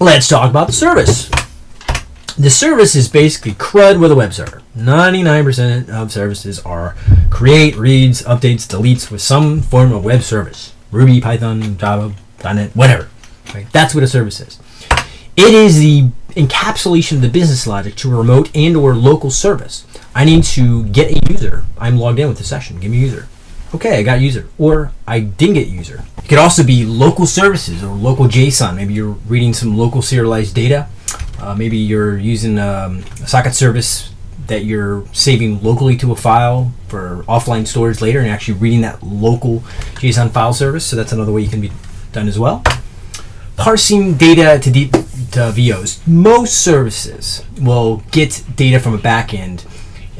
let's talk about the service. The service is basically CRUD with a web server. 99% of services are create, reads, updates, deletes with some form of web service. Ruby, Python, Java, .NET, whatever. Right? That's what a service is. It is the encapsulation of the business logic to a remote and or local service. I need to get a user. I'm logged in with the session. Give me a user. Okay, I got user. Or I didn't get user. It could also be local services or local JSON. Maybe you're reading some local serialized data. Uh, maybe you're using um, a socket service that you're saving locally to a file for offline storage later and actually reading that local JSON file service. So that's another way you can be done as well. Parsing data to, to VOs. Most services will get data from a backend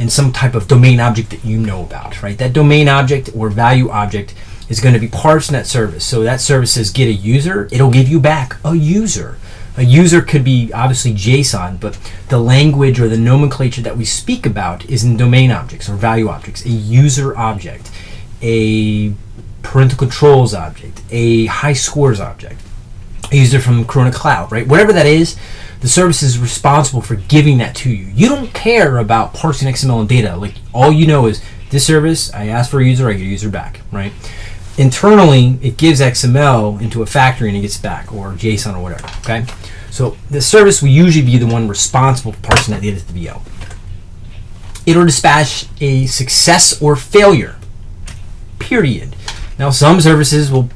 in some type of domain object that you know about, right? That domain object or value object is going to be that service. So that service says get a user, it'll give you back a user. A user could be obviously JSON, but the language or the nomenclature that we speak about is in domain objects or value objects. A user object, a parental controls object, a high scores object, a user from Corona Cloud, right? Whatever that is, the service is responsible for giving that to you. You don't care about parsing XML and data. Like all you know is this service, I ask for a user, I get a user back, right? Internally, it gives XML into a factory and it gets back, or JSON or whatever, okay? So the service will usually be the one responsible for parsing that data to the VO. It'll dispatch a success or failure, period. Now some services will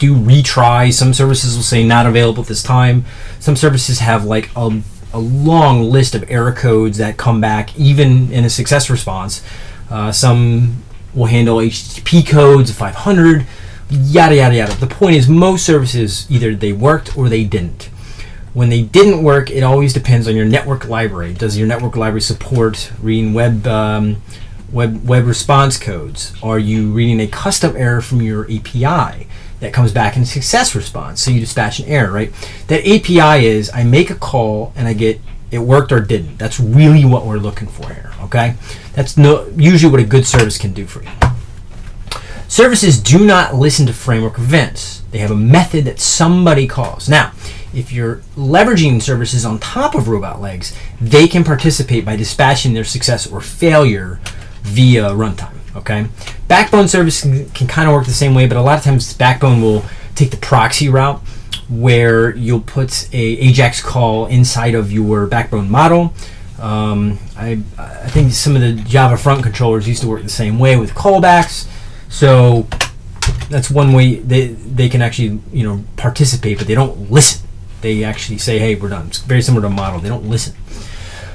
do retry. Some services will say not available at this time. Some services have like a, a long list of error codes that come back even in a success response. Uh, some will handle HTTP codes 500, yada yada yada. The point is, most services either they worked or they didn't. When they didn't work, it always depends on your network library. Does your network library support reading web um, web web response codes? Are you reading a custom error from your API? That comes back in a success response. So you dispatch an error, right? That API is I make a call and I get it worked or didn't. That's really what we're looking for here, okay? That's no usually what a good service can do for you. Services do not listen to framework events. They have a method that somebody calls. Now, if you're leveraging services on top of Robotlegs, they can participate by dispatching their success or failure via runtime. Okay, Backbone service can, can kind of work the same way, but a lot of times Backbone will take the proxy route where you'll put a AJAX call inside of your Backbone model. Um, I, I think some of the Java front controllers used to work the same way with callbacks. So that's one way they, they can actually you know participate, but they don't listen. They actually say, "Hey, we're done." It's very similar to a model. They don't listen.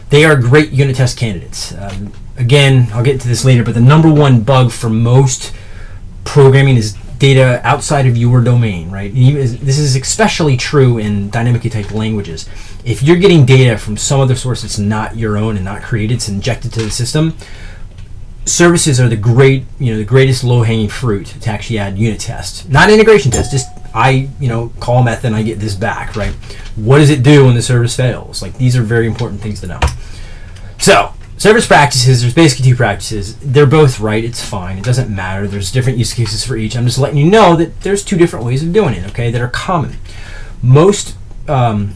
They are great unit test candidates. Um, again, I'll get to this later, but the number one bug for most programming is data outside of your domain, right? This is especially true in dynamically typed languages. If you're getting data from some other source that's not your own and not created, it's injected to the system. Services are the great, you know, the greatest low-hanging fruit to actually add unit tests, not integration tests. Just I, you know, call method and I get this back, right? What does it do when the service fails? Like these are very important things to know. So service practices, there's basically two practices. They're both right. It's fine. It doesn't matter. There's different use cases for each. I'm just letting you know that there's two different ways of doing it, okay, that are common. Most, um,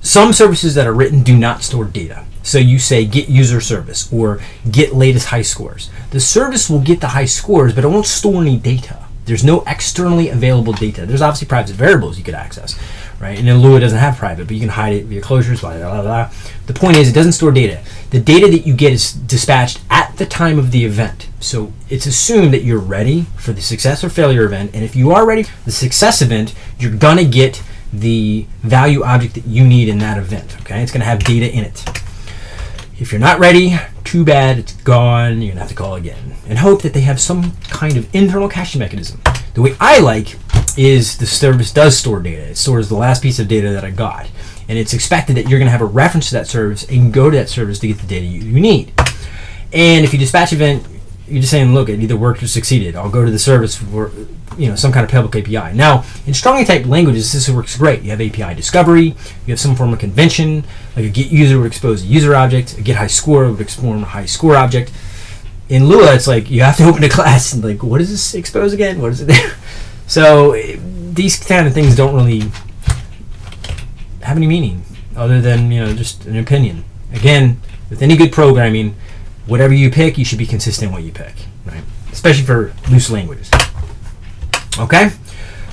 some services that are written do not store data. So you say get user service or get latest high scores. The service will get the high scores, but it won't store any data. There's no externally available data. There's obviously private variables you could access, right? And then Lua doesn't have private, but you can hide it via closures, blah, blah, blah, blah. The point is it doesn't store data. The data that you get is dispatched at the time of the event. So it's assumed that you're ready for the success or failure event. And if you are ready for the success event, you're gonna get the value object that you need in that event, okay? It's gonna have data in it. If you're not ready, too bad, it's gone, you're gonna have to call again. And hope that they have some kind of internal caching mechanism. The way I like is the service does store data. It stores the last piece of data that I got. And it's expected that you're gonna have a reference to that service and go to that service to get the data you, you need. And if you dispatch event, you're just saying, look, it either worked or succeeded. I'll go to the service for you know some kind of public API. Now, in strongly typed languages, this works great. You have API discovery, you have some form of convention, like a get user would expose a user object, a get high score would expose a high score object. In Lua, it's like you have to open a class and like, what does this expose again? What is it there? So these kind of things don't really have any meaning other than you know just an opinion. Again, with any good programming, whatever you pick, you should be consistent what you pick, right? Especially for loose languages. Okay?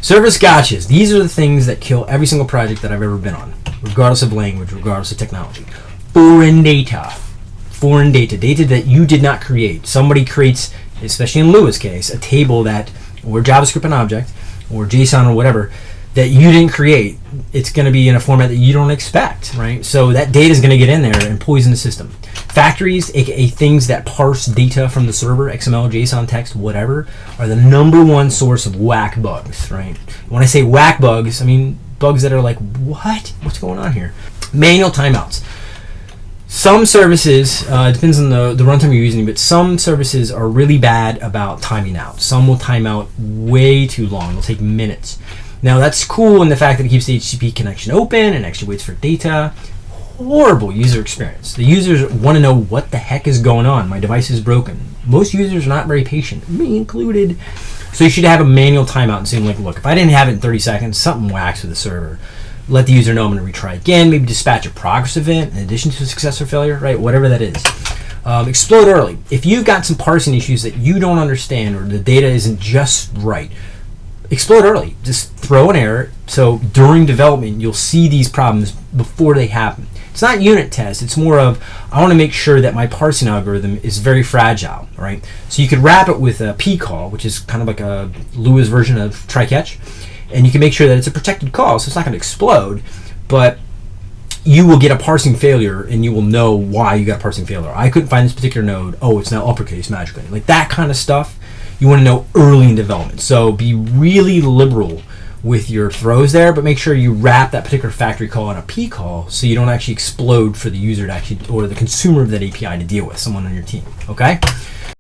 Service gotchas. These are the things that kill every single project that I've ever been on, regardless of language, regardless of technology. Foreign data. Foreign data. Data that you did not create. Somebody creates, especially in Lua's case, a table that, or JavaScript an object, or JSON or whatever, that you didn't create. It's going to be in a format that you don't expect, right? So that data is going to get in there and poison the system. Factories, aka things that parse data from the server, XML, JSON, text, whatever, are the number one source of whack bugs, right? When I say whack bugs, I mean bugs that are like, what? What's going on here? Manual timeouts. Some services, uh, it depends on the, the runtime you're using, but some services are really bad about timing out. Some will time out way too long. It'll take minutes. Now that's cool in the fact that it keeps the HTTP connection open and actually waits for data horrible user experience. The users want to know what the heck is going on. My device is broken. Most users are not very patient, me included. So you should have a manual timeout and say, like, look, if I didn't have it in 30 seconds, something whacks with the server. Let the user know I'm going to retry again. Maybe dispatch a progress event in addition to success or failure, right? Whatever that is. Um, explode early. If you've got some parsing issues that you don't understand or the data isn't just right, explode early. Just throw an error. So during development, you'll see these problems before they happen. It's not unit test. It's more of I want to make sure that my parsing algorithm is very fragile, right? So you could wrap it with a pcall, which is kind of like a Lua's version of try catch, and you can make sure that it's a protected call, so it's not going to explode, but you will get a parsing failure and you will know why you got a parsing failure. I couldn't find this particular node. Oh, it's now uppercase magically. Like that kind of stuff you want to know early in development. So be really liberal with your throws there, but make sure you wrap that particular factory call in a pcall so you don't actually explode for the user to actually, or the consumer of that API to deal with, someone on your team, okay?